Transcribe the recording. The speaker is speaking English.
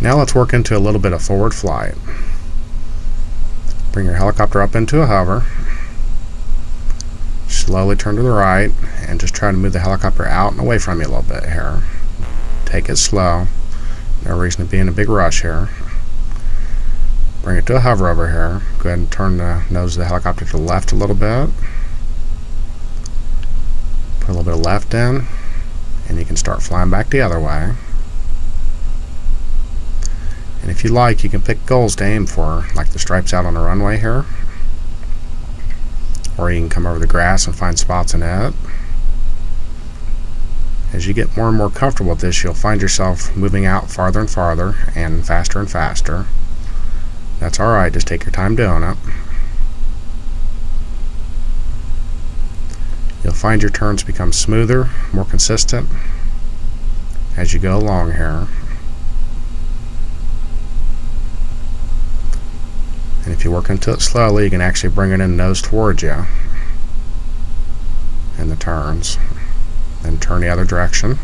Now let's work into a little bit of forward flight. Bring your helicopter up into a hover. Slowly turn to the right and just try to move the helicopter out and away from you a little bit here. Take it slow. No reason to be in a big rush here. Bring it to a hover over here. Go ahead and turn the nose of the helicopter to the left a little bit. Put a little bit of left in and you can start flying back the other way. If you like, you can pick goals to aim for, like the stripes out on the runway here. Or you can come over the grass and find spots in it. As you get more and more comfortable with this, you'll find yourself moving out farther and farther and faster and faster. That's alright, just take your time doing it. You'll find your turns become smoother, more consistent as you go along here. If you work into it slowly, you can actually bring it in nose towards you in the turns. Then turn the other direction.